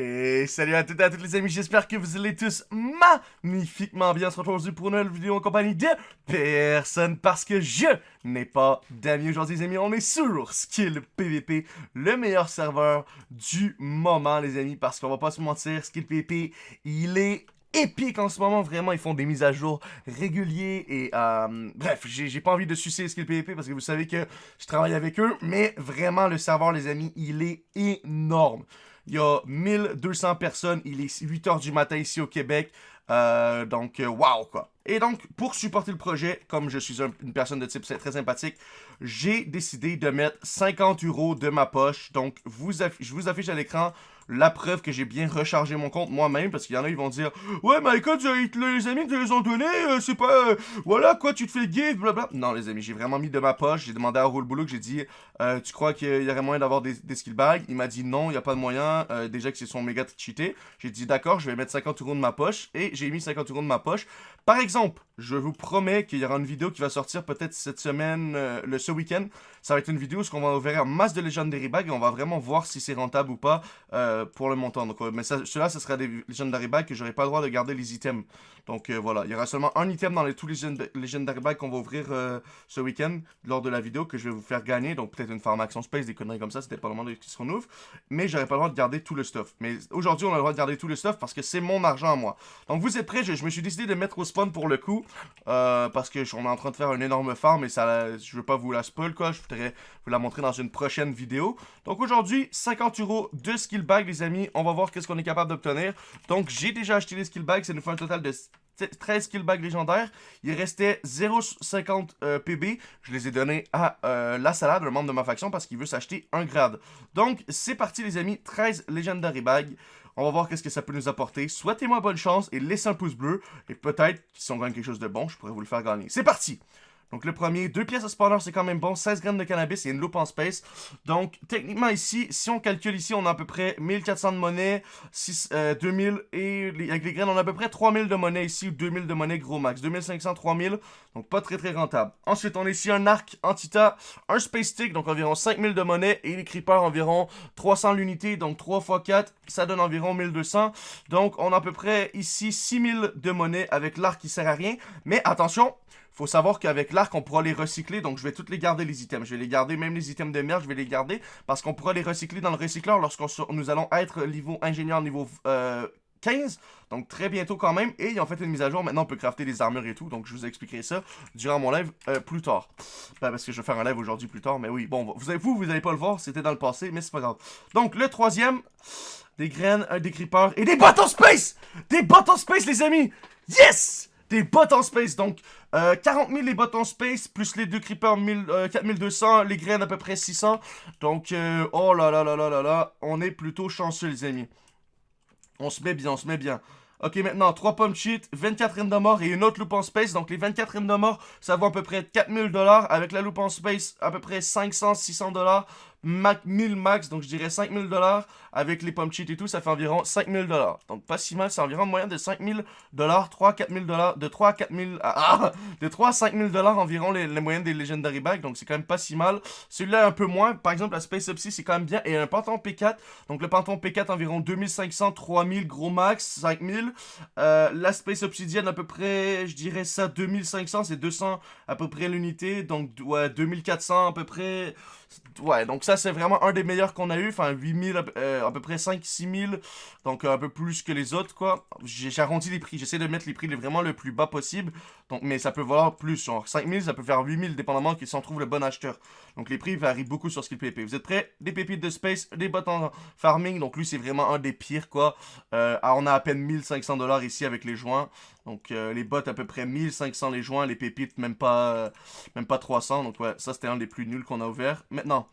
Et salut à toutes et à tous les amis, j'espère que vous allez tous magnifiquement bien. On se retrouve aujourd'hui pour une nouvelle vidéo en compagnie de personne parce que je n'ai pas d'amis aujourd'hui les amis. On est sur Skill PVP, le meilleur serveur du moment les amis parce qu'on va pas se mentir, Skill PVP, il est épique en ce moment, vraiment, ils font des mises à jour réguliers et euh, bref, j'ai pas envie de sucer Skill PVP parce que vous savez que je travaille avec eux, mais vraiment le serveur les amis, il est énorme. Il y a 1200 personnes. Il est 8h du matin ici au Québec. Euh, donc, waouh, quoi. Et donc, pour supporter le projet, comme je suis une personne de type très sympathique, j'ai décidé de mettre 50 euros de ma poche. Donc, je vous affiche à l'écran la preuve que j'ai bien rechargé mon compte moi-même, parce qu'il y en a, ils vont dire « Ouais, mais écoute, les amis te les ont donnés, euh, c'est pas... Euh, voilà, quoi, tu te fais give, blablabla. » Non, les amis, j'ai vraiment mis de ma poche, j'ai demandé à Roule Boulot, j'ai dit euh, Tu crois qu'il y aurait moyen d'avoir des, des skill bags ?» Il m'a dit « Non, il n'y a pas de moyen, déjà que c'est son méga cheaté. » J'ai dit « D'accord, je vais mettre 50 euros de ma poche. » Et j'ai mis 50 euros de ma poche. Par exemple, je vous promets qu'il y aura une vidéo qui va sortir peut-être cette semaine, le ce week-end. Ça va être une vidéo où on va ouvrir un masse de Legendary Bag et on va vraiment voir si c'est rentable ou pas pour le montant. Donc, mais ça, cela, ce sera des Legendary Bags que j'aurai pas le droit de garder les items. Donc euh, voilà, il y aura seulement un item dans les, tous les Legendary Bags qu'on va ouvrir euh, ce week-end lors de la vidéo que je vais vous faire gagner. Donc peut-être une farm action space, des conneries comme ça, c'était pas le moment qui se renouvelle. Mais j'aurais pas le droit de garder tout le stuff. Mais aujourd'hui, on a le droit de garder tout le stuff parce que c'est mon argent à moi. Donc vous êtes prêts, je, me suis décidé de mettre au spawn pour le coup. Euh, parce que on est en train de faire une énorme farm et ça, je veux pas vous la spoil quoi. Je voudrais vous la montrer dans une prochaine vidéo. Donc aujourd'hui, 50 euros de skill bag les amis. On va voir qu'est-ce qu'on est capable d'obtenir. Donc j'ai déjà acheté les skill bags, ça nous fait un total de 13 skill bags légendaires. Il restait 0,50 euh, PB. Je les ai donnés à euh, la salade, un membre de ma faction, parce qu'il veut s'acheter un grade. Donc, c'est parti les amis, 13 Legendary Bags. On va voir qu'est-ce que ça peut nous apporter. Souhaitez-moi bonne chance et laissez un pouce bleu. Et peut-être, si on gagne quelque chose de bon, je pourrais vous le faire gagner. C'est parti donc le premier, deux pièces de spawner, c'est quand même bon. 16 grammes de cannabis et une loupe en space. Donc techniquement ici, si on calcule ici, on a à peu près 1400 de monnaie, 6, 2000 euh, et avec les graines, on a à peu près 3000 de monnaie ici ou 2000 de monnaie gros max. 2500, 3000, donc pas très très rentable. Ensuite, on a ici un arc Antita, un space stick, donc environ 5000 de monnaie et les creepers environ 300 l'unité, donc 3 x 4, ça donne environ 1200. Donc on a à peu près ici 6000 de monnaie avec l'arc qui sert à rien. Mais attention, faut savoir qu'avec l'arc, on pourra les recycler. Donc, je vais toutes les garder, les items. Je vais les garder, même les items de merde, je vais les garder. Parce qu'on pourra les recycler dans le recycleur lorsqu'on nous allons être niveau ingénieur niveau 15. Euh, donc, très bientôt quand même. Et ils ont fait une mise à jour. Maintenant, on peut crafter des armures et tout. Donc, je vous expliquerai ça durant mon live euh, plus tard. Ben, parce que je vais faire un live aujourd'hui plus tard. Mais oui, bon, vous, vous, vous n'allez pas le voir. C'était dans le passé, mais c'est pas grave. Donc, le troisième, des graines, des creepers et des bottes en space Des bottes en space, les amis Yes des bots en space. Donc, 40 000 les bots en space, plus les deux creepers 4200, euh, les graines à peu près 600. Donc, euh, oh là là là là là là, on est plutôt chanceux les amis. On se met bien, on se met bien. Ok, maintenant, 3 pommes cheat, 24 reines de mort et une autre loupe en space. Donc, les 24 reines de mort, ça vaut à peu près 4000 dollars. Avec la loupe en space, à peu près 500, 600 dollars. 1000 max, donc je dirais 5000 dollars. Avec les pommes cheat et tout, ça fait environ 5000 dollars. Donc, pas si mal, c'est environ moyen de 5000 dollars, 3 4000 dollars, de 3 à 4000, ah, de 3 à 5000 dollars environ les, les moyennes des Legendary Bags. Donc, c'est quand même pas si mal. Celui-là, un peu moins. Par exemple, la Space Upsy, c'est quand même bien. Et un Pantheon P4. Donc, le Pantheon P4, environ 2500, 3000, gros max, 5000. Euh, la Space Obsidian, à peu près, je dirais ça, 2500, c'est 200 à peu près l'unité. Donc, ouais, 2400 à peu près. Ouais, donc ça, c'est vraiment un des meilleurs qu'on a eu. Enfin, 8000, euh, à peu près 5-6000. Donc, un peu plus que les autres, quoi. J'ai arrondi les prix. J'essaie de mettre les prix vraiment le plus bas possible. Donc, mais ça peut valoir plus. Genre, 5000, ça peut faire 8000, dépendamment qui s'en trouve le bon acheteur. Donc, les prix varient beaucoup sur Skill PP. Vous êtes prêts? Des pépites de space, des bottes en farming. Donc, lui, c'est vraiment un des pires, quoi. Euh, on a à peine 1500 dollars ici avec les joints. Donc, euh, les bottes à peu près 1500 les joints. Les pépites, même pas, même pas 300. Donc, ouais, ça, c'était un des plus nuls qu'on a ouvert. Maintenant,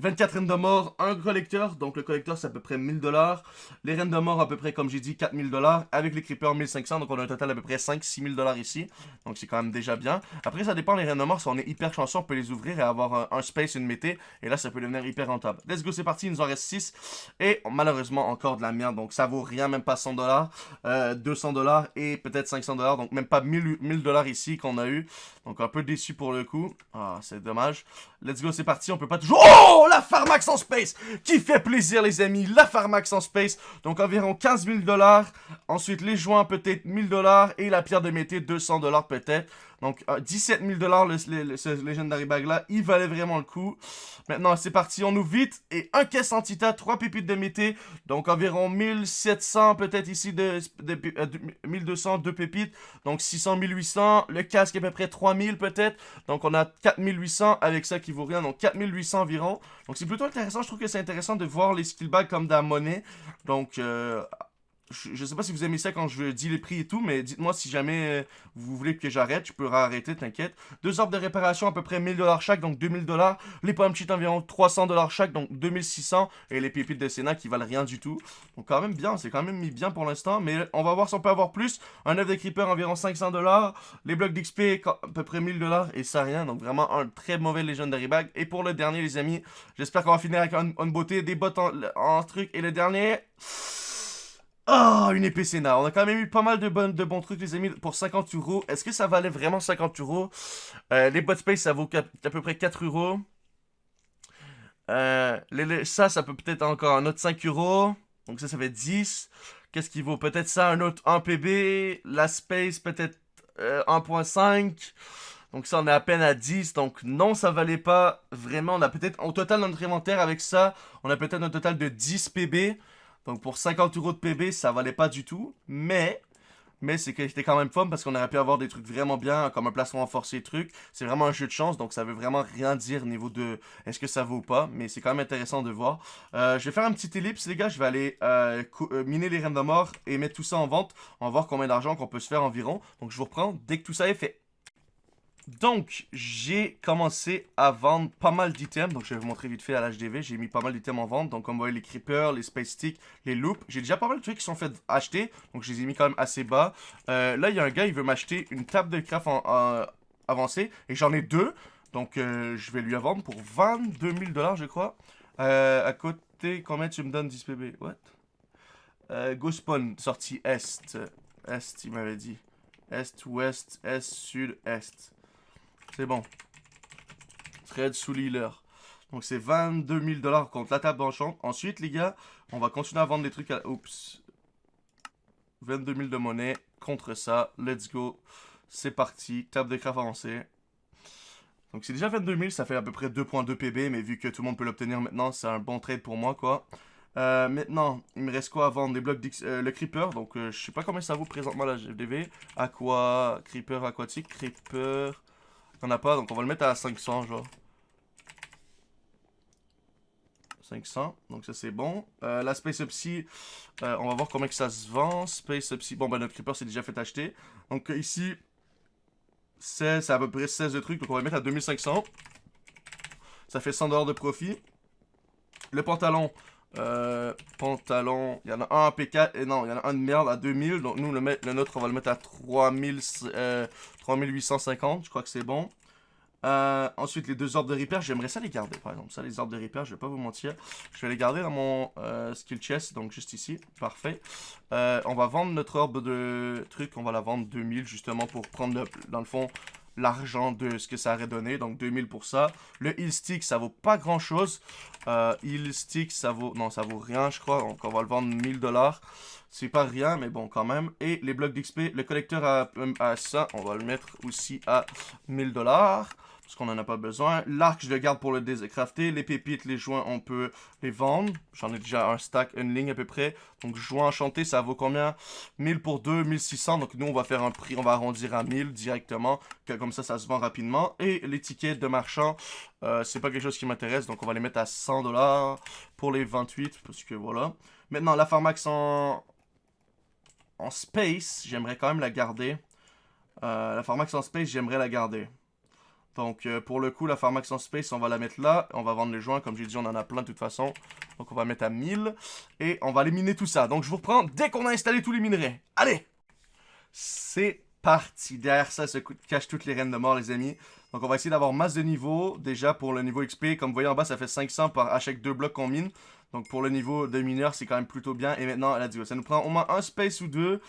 24 reines de mort, un collecteur. Donc le collecteur c'est à peu près 1000 dollars. Les reines de mort à peu près comme j'ai dit 4000 dollars. Avec les creepers 1500 donc on a un total à peu près 5-6000 dollars ici. Donc c'est quand même déjà bien. Après ça dépend les reines de mort. Si on est hyper chanceux on peut les ouvrir et avoir un, space, une mété. Et là ça peut devenir hyper rentable. Let's go c'est parti il nous en reste 6. Et malheureusement encore de la merde. Donc ça vaut rien même pas 100 dollars. 200 euh, dollars et peut-être 500 dollars. Donc même pas 1000 dollars ici qu'on a eu. Donc un peu déçu pour le coup. Ah c'est dommage. Let's go c'est parti on peut pas toujours... Oh la Pharmax en space. Qui fait plaisir les amis, la Pharmax en space, donc environ 15 000 dollars, ensuite les joints peut-être 1000 dollars. Et la pierre de mété 200 dollars peut-être. Donc, 17 000 dollars le, ce Legendary Bag là, il valait vraiment le coup. Maintenant, c'est parti, on ouvre vite. Et un caisse antita, 3 pépites de mété. Donc, environ 1700 peut-être ici, de, 1200, 2 pépites. Donc, 600, 1800. Le casque à peu près 3000 peut-être. Donc, on a 4800 avec ça qui vaut rien. Donc, 4800 environ. Donc, c'est plutôt intéressant. Je trouve que c'est intéressant de voir les skill bags comme de la monnaie. Donc, euh, je, sais pas si vous aimez ça quand je dis les prix et tout, mais dites-moi si jamais euh, vous voulez que j'arrête, je peux arrêter, t'inquiète. Deux ordres de réparation à peu près 1000$ chaque, donc 2000$. Les pommes cheat environ 300$ chaque, donc 2600$. Et les pépites de Sénat qui valent rien du tout. Donc quand même bien, c'est quand même mis bien pour l'instant, mais on va voir si on peut avoir plus. Un œuf de creeper environ 500$. Les blocs d'XP à peu près 1000$ et ça rien, donc vraiment un très mauvais Legendary Bag. Et pour le dernier les amis, j'espère qu'on va finir avec une, beauté, des bottes en, en truc. Et le dernier... Oh, une épée Sénat. On a quand même eu pas mal de, de bons trucs, les amis, pour 50 euros. Est-ce que ça valait vraiment 50 euros? Euh, les bot space, ça vaut à peu près 4 euros. Euh, ça, ça peut peut-être encore un autre 5 euros. Donc ça, ça fait 10. Qu'est-ce qui vaut? Peut-être ça, un autre 1 PB. La space, peut-être 1.5. Euh, donc ça, on est à peine à 10. Donc non, ça valait pas vraiment. On a peut-être, au total, notre inventaire, avec ça, on a peut-être un total de 10 PB. Donc pour 50 euros de PB, ça valait pas du tout. Mais, mais c'était quand même fun parce qu'on aurait pu avoir des trucs vraiment bien, comme un placement renforcé truc. C'est vraiment un jeu de chance, donc ça veut vraiment rien dire au niveau de est-ce que ça vaut ou pas. Mais c'est quand même intéressant de voir. Euh, je vais faire un petit ellipse, les gars. Je vais aller euh, euh, miner les reines de mort et mettre tout ça en vente. On va voir combien d'argent qu'on peut se faire environ. Donc je vous reprends dès que tout ça est fait. Donc, j'ai commencé à vendre pas mal d'items. Donc, je vais vous montrer vite fait à l'HDV. J'ai mis pas mal d'items en vente. Donc, comme vous voyez, les creepers, les space sticks, les loops. J'ai déjà pas mal de trucs qui sont faits acheter. Donc, je les ai mis quand même assez bas. Euh, là, il y a un gars, il veut m'acheter une table de craft en, avancée. Et j'en ai deux. Donc, euh, je vais lui la vendre pour 22 000 dollars, je crois. Euh, à côté, combien tu me donnes? 10 PB What? Euh, Go spawn, sortie Est. Est, il m'avait dit. Est, Ouest, Est, Sud, Est. C'est bon. Trade sous l'healer. Donc c'est 22 000 dollars contre la table d'enchant. Ensuite, les gars, on va continuer à vendre des trucs à... Oups. 22 000 de monnaie contre ça. Let's go. C'est parti. Table de craft avancée. Donc c'est déjà 22 000, ça fait à peu près 2.2 PB, mais vu que tout le monde peut l'obtenir maintenant, c'est un bon trade pour moi, quoi. Euh, maintenant, il me reste quoi à vendre? Des blocs euh, le Creeper, donc euh, je sais pas combien ça vaut présentement la GDV. Aqua, Creeper aquatique, Creeper... A pas, donc on va le mettre à 500, genre. 500, donc ça c'est bon. Euh, la Space Upsy, euh, on va voir combien que ça se vend. Space Upsy, bon ben notre Creeper c'est déjà fait acheter. Donc euh, ici, c'est à peu près 16 de trucs, donc on va le mettre à 2500. Ça fait 100$ de profit. Le pantalon, euh, pantalon, il y en a un à P4, et non, il y en a un de merde à 2000, donc nous le, le nôtre on va le mettre à 3000, 3850, je crois que c'est bon. Euh, ensuite, les deux ordres de repair, j'aimerais ça les garder, par exemple. Ça, les ordres de repair, je vais pas vous mentir. Je vais les garder dans mon euh, skill chest, donc juste ici. Parfait. Euh, on va vendre notre orbe de truc. On va la vendre 2000, justement, pour prendre, dans le fond, l'argent de ce que ça aurait donné. Donc 2000 pour ça. Le heal stick, ça vaut pas grand chose. Euh, heal stick, ça vaut... Non, ça vaut rien, je crois. Donc on va le vendre 1000 dollars. C'est pas rien, mais bon, quand même. Et les blocs d'XP, le collecteur à, à ça, on va le mettre aussi à 1000 dollars parce qu'on en a pas besoin. L'arc, je le garde pour le décrafter. Les pépites, les joints, on peut les vendre. J'en ai déjà un stack, une ligne à peu près. Donc, joint enchanté, ça vaut combien? 1000 pour 2, 1600. Donc, nous, on va faire un prix, on va arrondir à 1000 directement. Comme ça, ça se vend rapidement. Et les tickets de marchand, euh, c'est pas quelque chose qui m'intéresse. Donc, on va les mettre à 100 dollars pour les 28. Parce que voilà. Maintenant, la pharmax en, en space, j'aimerais quand même la garder. Euh, la pharmax en space, j'aimerais la garder. Donc, euh, pour le coup, la Pharmax en Space, on va la mettre là. On va vendre les joints. Comme j'ai dit, on en a plein de toute façon. Donc, on va mettre à 1000. Et on va aller miner tout ça. Donc, je vous reprends dès qu'on a installé tous les minerais. Allez C'est parti. Derrière ça se cache toutes les reines de mort, les amis. Donc, on va essayer d'avoir masse de niveau. Déjà, pour le niveau XP, comme vous voyez en bas, ça fait 500 par chaque deux blocs qu'on mine. Donc pour le niveau de mineur, c'est quand même plutôt bien. Et maintenant, elle a dit, ça nous prend au moins un space ou deux.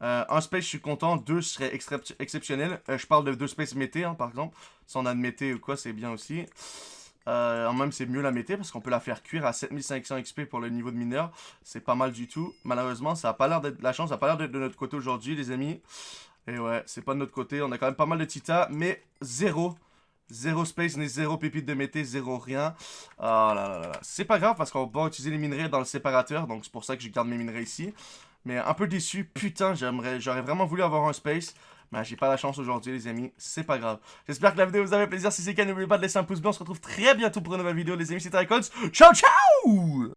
Euh, un space, je suis content. Deux serait exceptionnel. Euh, je parle de deux spaces mété, hein, par exemple. Si on a de mété ou quoi, c'est bien aussi. Euh, même c'est mieux la mété parce qu'on peut la faire cuire à 7500 XP pour le niveau de mineur. C'est pas mal du tout. Malheureusement, ça a pas l'air d'être la chance, ça a pas l'air d'être de notre côté aujourd'hui, les amis. Et ouais, c'est pas de notre côté. On a quand même pas mal de tita, mais zéro. Zéro space, ni zéro pépite de mété, zéro rien. Ah là là là. C'est pas grave parce qu'on va utiliser les minerais dans le séparateur. Donc c'est pour ça que je garde mes minerais ici. Mais un peu déçu. Putain, j'aimerais, j'aurais vraiment voulu avoir un space. Mais j'ai pas la chance aujourd'hui, les amis. C'est pas grave. J'espère que la vidéo vous a fait plaisir. Si c'est le cas, n'oubliez pas de laisser un pouce bleu. On se retrouve très bientôt pour une nouvelle vidéo, les amis. C'était Icons. Ciao, ciao